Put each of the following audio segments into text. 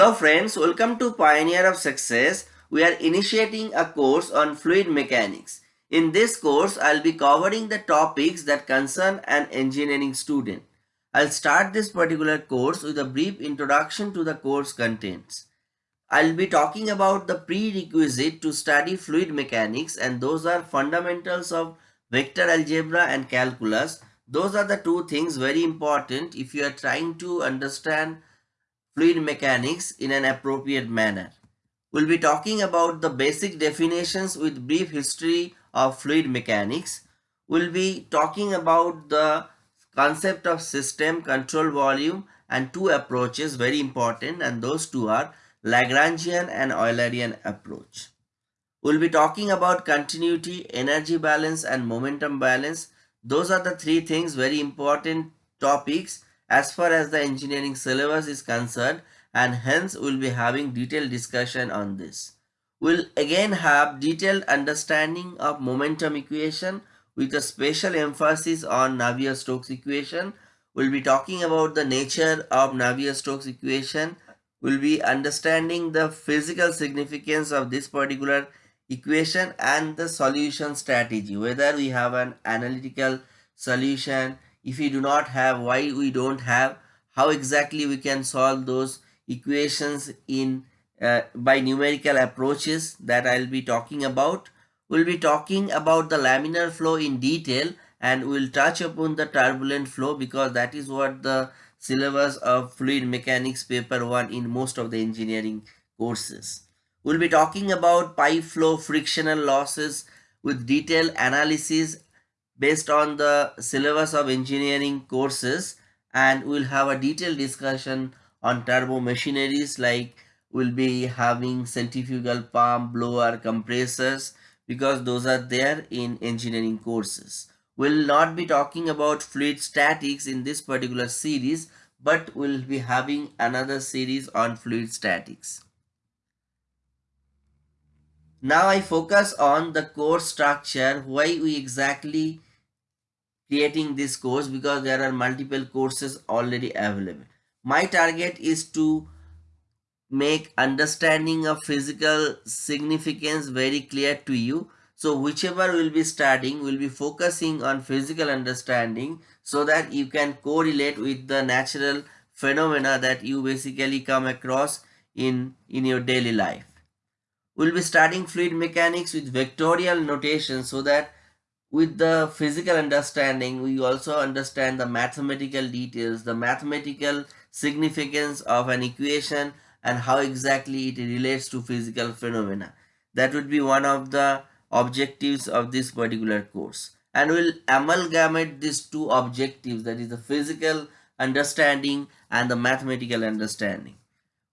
Hello friends, welcome to Pioneer of Success. We are initiating a course on fluid mechanics. In this course, I'll be covering the topics that concern an engineering student. I'll start this particular course with a brief introduction to the course contents. I'll be talking about the prerequisite to study fluid mechanics and those are fundamentals of vector algebra and calculus. Those are the two things very important if you are trying to understand fluid mechanics in an appropriate manner. We'll be talking about the basic definitions with brief history of fluid mechanics. We'll be talking about the concept of system, control volume and two approaches very important and those two are Lagrangian and Eulerian approach. We'll be talking about continuity, energy balance and momentum balance. Those are the three things very important topics as far as the engineering syllabus is concerned and hence we'll be having detailed discussion on this. We'll again have detailed understanding of momentum equation with a special emphasis on Navier-Stokes equation. We'll be talking about the nature of Navier-Stokes equation. We'll be understanding the physical significance of this particular equation and the solution strategy, whether we have an analytical solution, if we do not have why we don't have how exactly we can solve those equations in uh, by numerical approaches that I'll be talking about. We'll be talking about the laminar flow in detail and we'll touch upon the turbulent flow because that is what the syllabus of fluid mechanics paper 1 in most of the engineering courses. We'll be talking about pipe flow frictional losses with detailed analysis based on the syllabus of engineering courses and we'll have a detailed discussion on turbo machineries like we'll be having centrifugal pump, blower, compressors because those are there in engineering courses. We'll not be talking about fluid statics in this particular series but we'll be having another series on fluid statics. Now I focus on the core structure, why we exactly creating this course because there are multiple courses already available. My target is to make understanding of physical significance very clear to you. So whichever will be studying will be focusing on physical understanding so that you can correlate with the natural phenomena that you basically come across in, in your daily life. We'll be studying fluid mechanics with vectorial notation so that with the physical understanding, we also understand the mathematical details, the mathematical significance of an equation and how exactly it relates to physical phenomena. That would be one of the objectives of this particular course. And we'll amalgamate these two objectives, that is the physical understanding and the mathematical understanding.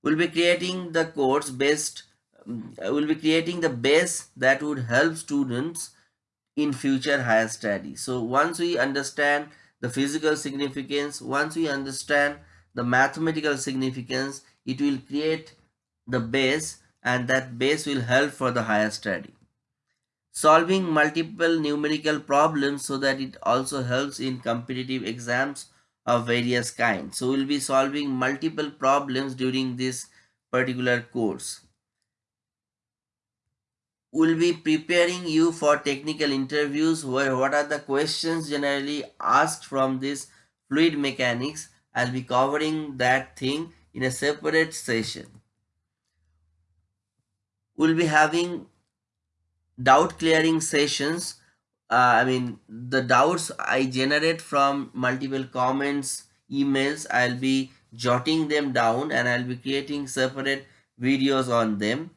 We'll be creating the course based, um, we'll be creating the base that would help students in future higher studies. So once we understand the physical significance, once we understand the mathematical significance, it will create the base and that base will help for the higher study. Solving multiple numerical problems so that it also helps in competitive exams of various kinds. So we'll be solving multiple problems during this particular course will be preparing you for technical interviews where what are the questions generally asked from this fluid mechanics. I'll be covering that thing in a separate session. We'll be having doubt clearing sessions. Uh, i mean the doubts i generate from multiple comments emails i'll be jotting them down and i'll be creating separate videos on them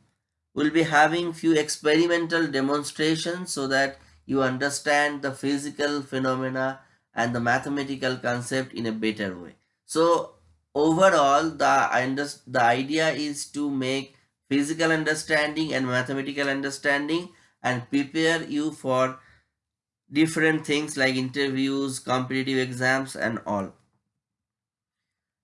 we'll be having few experimental demonstrations so that you understand the physical phenomena and the mathematical concept in a better way. So overall the, the idea is to make physical understanding and mathematical understanding and prepare you for different things like interviews, competitive exams and all.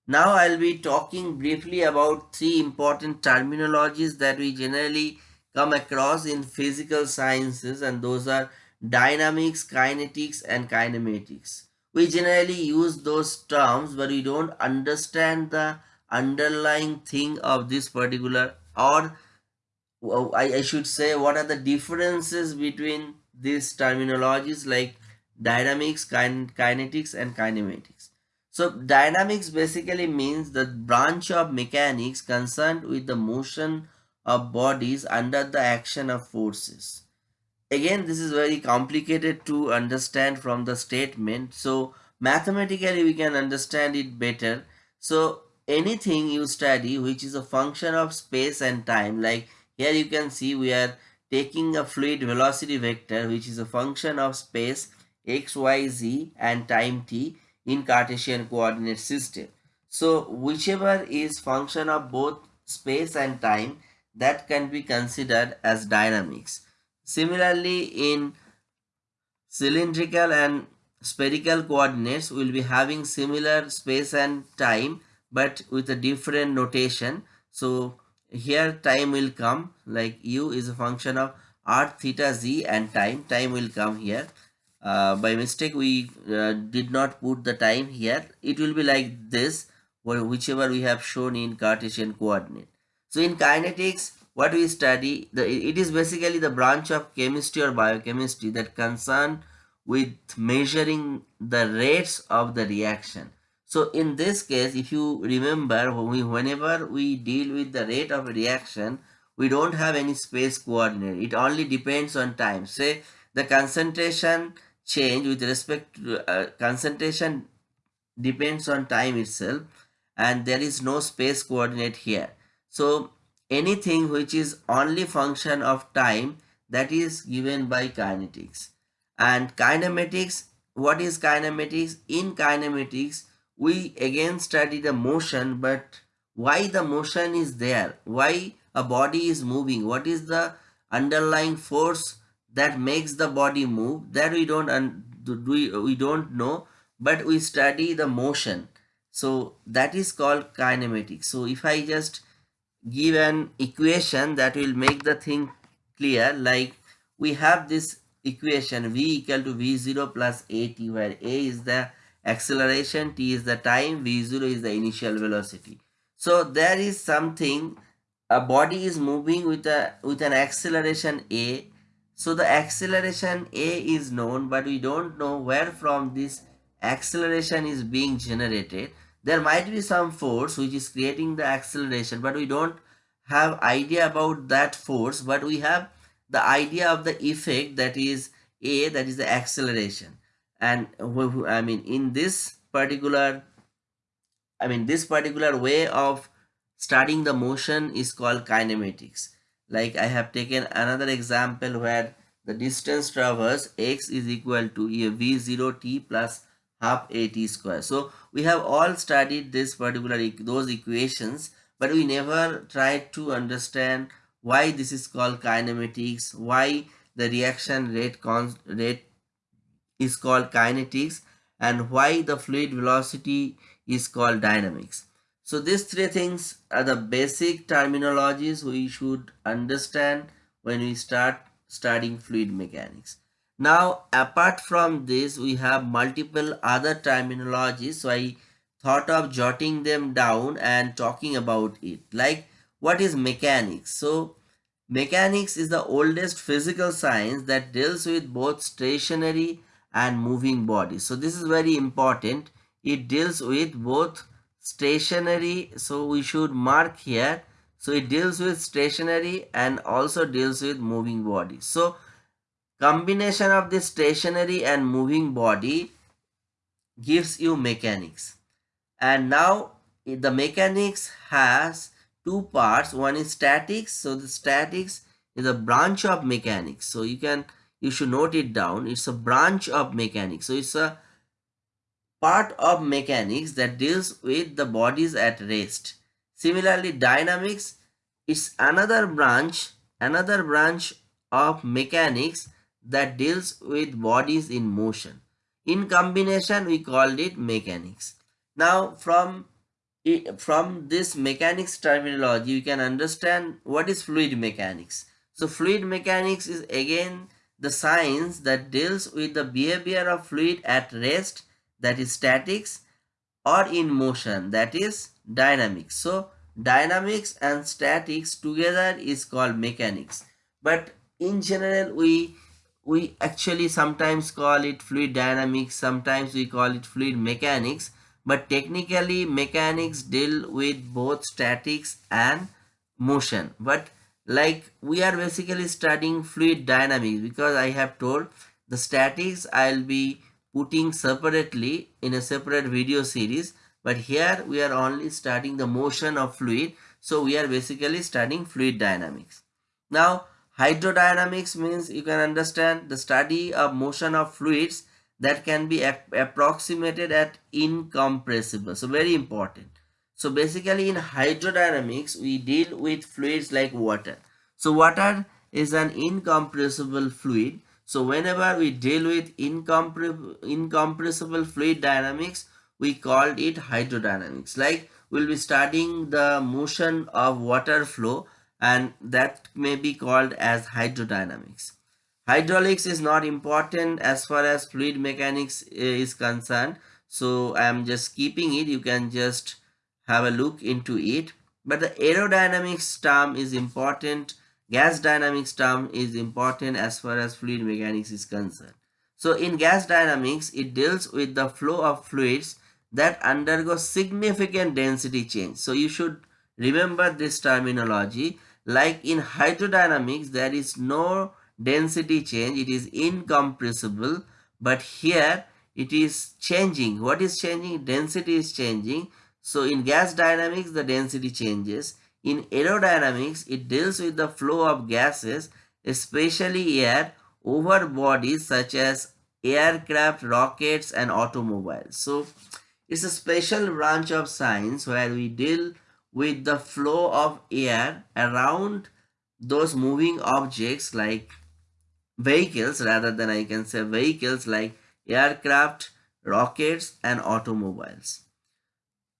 Now I'll be talking briefly about three important terminologies that we generally come across in physical sciences and those are dynamics, kinetics and kinematics. We generally use those terms but we don't understand the underlying thing of this particular or I, should say what are the differences between these terminologies like dynamics, kin kinetics and kinematics. So dynamics basically means the branch of mechanics concerned with the motion of bodies under the action of forces. Again, this is very complicated to understand from the statement. So mathematically we can understand it better. So anything you study which is a function of space and time like here you can see we are taking a fluid velocity vector which is a function of space x, y, z and time t in Cartesian coordinate system. So whichever is function of both space and time that can be considered as dynamics. Similarly in cylindrical and spherical coordinates we will be having similar space and time but with a different notation. So here time will come like u is a function of r theta z and time time will come here uh, by mistake we uh, did not put the time here it will be like this whichever we have shown in cartesian coordinate so in kinetics what we study the it is basically the branch of chemistry or biochemistry that concern with measuring the rates of the reaction so in this case, if you remember, we, whenever we deal with the rate of a reaction, we don't have any space coordinate. It only depends on time. Say the concentration change with respect to uh, concentration depends on time itself and there is no space coordinate here. So anything which is only function of time that is given by kinetics. And kinematics, what is kinematics? In kinematics, we again study the motion but why the motion is there why a body is moving what is the underlying force that makes the body move that we don't we, we don't know but we study the motion. So that is called kinematics. So if i just give an equation that will make the thing clear like we have this equation v equal to v0 plus at where a is the acceleration t is the time v0 is the initial velocity. So there is something a body is moving with a with an acceleration a so the acceleration a is known but we don't know where from this acceleration is being generated. There might be some force which is creating the acceleration but we don't have idea about that force but we have the idea of the effect that is a that is the acceleration. And I mean in this particular I mean this particular way of studying the motion is called kinematics like I have taken another example where the distance traversed x is equal to v0 t plus half at square so we have all studied this particular those equations but we never tried to understand why this is called kinematics why the reaction rate rate is called kinetics and why the fluid velocity is called dynamics. So these three things are the basic terminologies we should understand when we start studying fluid mechanics. Now apart from this we have multiple other terminologies so I thought of jotting them down and talking about it like what is mechanics so mechanics is the oldest physical science that deals with both stationary and moving bodies. So this is very important. It deals with both stationary. So we should mark here. So it deals with stationary and also deals with moving body So combination of the stationary and moving body gives you mechanics. And now the mechanics has two parts. One is statics. So the statics is a branch of mechanics. So you can you should note it down it's a branch of mechanics so it's a part of mechanics that deals with the bodies at rest. Similarly dynamics is another branch another branch of mechanics that deals with bodies in motion. In combination we called it mechanics. Now from from this mechanics terminology you can understand what is fluid mechanics. So fluid mechanics is again the science that deals with the behavior of fluid at rest that is statics or in motion that is dynamics. So dynamics and statics together is called mechanics. But in general, we we actually sometimes call it fluid dynamics, sometimes we call it fluid mechanics. But technically, mechanics deal with both statics and motion. But like we are basically studying fluid dynamics because I have told the statics I'll be putting separately in a separate video series but here we are only studying the motion of fluid so we are basically studying fluid dynamics now hydrodynamics means you can understand the study of motion of fluids that can be approximated at incompressible so very important so basically in hydrodynamics, we deal with fluids like water. So water is an incompressible fluid. So whenever we deal with incompre incompressible fluid dynamics, we called it hydrodynamics. Like we'll be studying the motion of water flow and that may be called as hydrodynamics. Hydraulics is not important as far as fluid mechanics eh, is concerned. So I am just keeping it. You can just have a look into it. But the aerodynamics term is important. Gas dynamics term is important as far as fluid mechanics is concerned. So in gas dynamics, it deals with the flow of fluids that undergo significant density change. So you should remember this terminology. Like in hydrodynamics, there is no density change. It is incompressible. But here it is changing. What is changing? Density is changing. So in gas dynamics, the density changes. In aerodynamics, it deals with the flow of gases, especially air, over bodies such as aircraft, rockets and automobiles. So it's a special branch of science where we deal with the flow of air around those moving objects like vehicles rather than I can say vehicles like aircraft, rockets and automobiles.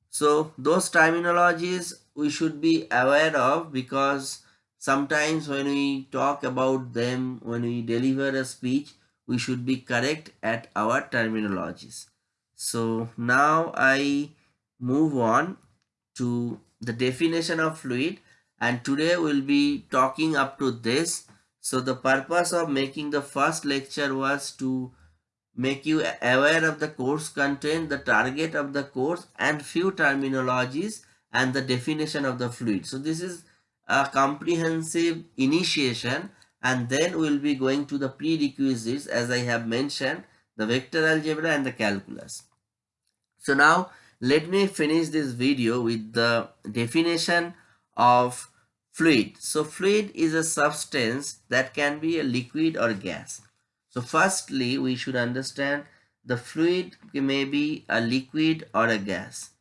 So those terminologies we should be aware of because sometimes when we talk about them, when we deliver a speech, we should be correct at our terminologies. So now I move on to the definition of fluid and today we'll be talking up to this. So the purpose of making the first lecture was to make you aware of the course content, the target of the course and few terminologies and the definition of the fluid. So this is a comprehensive initiation and then we'll be going to the prerequisites as I have mentioned the vector algebra and the calculus. So now let me finish this video with the definition of fluid. So fluid is a substance that can be a liquid or gas. So firstly, we should understand the fluid may be a liquid or a gas.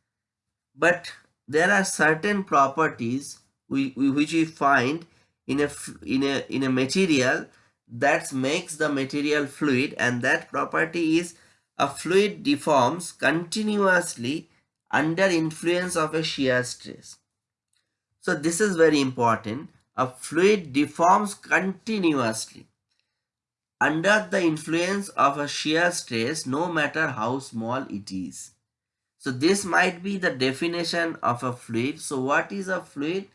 But there are certain properties we, we, which we find in a, in, a, in a material that makes the material fluid and that property is a fluid deforms continuously under influence of a shear stress. So this is very important. A fluid deforms continuously under the influence of a shear stress no matter how small it is. So this might be the definition of a fluid. So what is a fluid?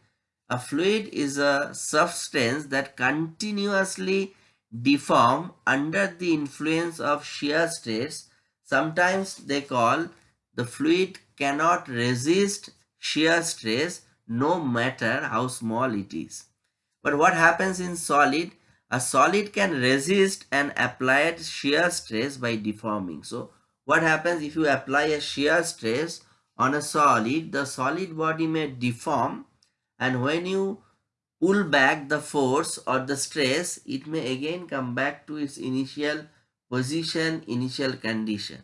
A fluid is a substance that continuously deform under the influence of shear stress. Sometimes they call the fluid cannot resist shear stress no matter how small it is. But what happens in solid? A solid can resist an applied shear stress by deforming. So what happens if you apply a shear stress on a solid, the solid body may deform and when you pull back the force or the stress, it may again come back to its initial position, initial condition.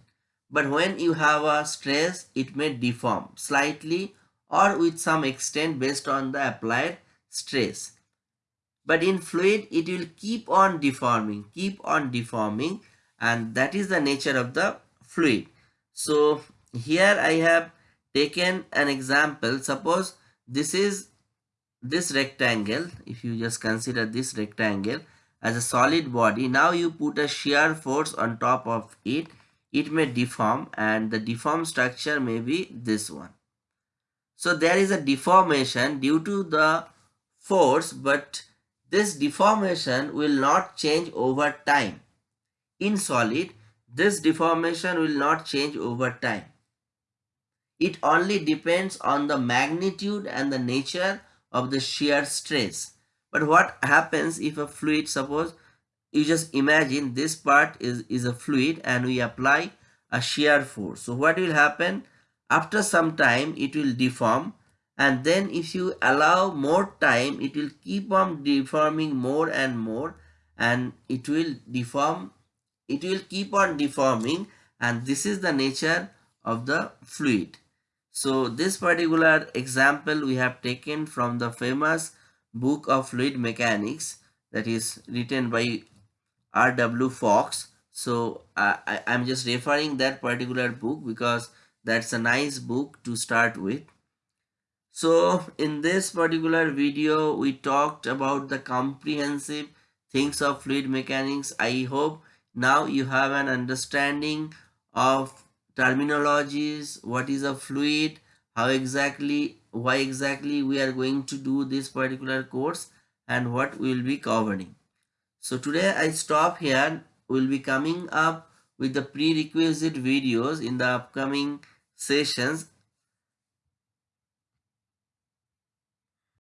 But when you have a stress, it may deform slightly or with some extent based on the applied stress but in fluid it will keep on deforming keep on deforming and that is the nature of the fluid. So here i have taken an example. Suppose this is this rectangle. If you just consider this rectangle as a solid body now you put a shear force on top of it. It may deform and the deformed structure may be this one. So there is a deformation due to the force but this deformation will not change over time. In solid, this deformation will not change over time. It only depends on the magnitude and the nature of the shear stress. But what happens if a fluid, suppose you just imagine this part is, is a fluid and we apply a shear force. So what will happen? After some time it will deform and then if you allow more time it will keep on deforming more and more and it will deform it will keep on deforming and this is the nature of the fluid so this particular example we have taken from the famous book of fluid mechanics that is written by R.W. Fox. So I, I'm just referring that particular book because that's a nice book to start with. So in this particular video, we talked about the comprehensive things of fluid mechanics. I hope now you have an understanding of terminologies, what is a fluid, how exactly, why exactly we are going to do this particular course and what we will be covering. So today I stop here. We'll be coming up with the prerequisite videos in the upcoming sessions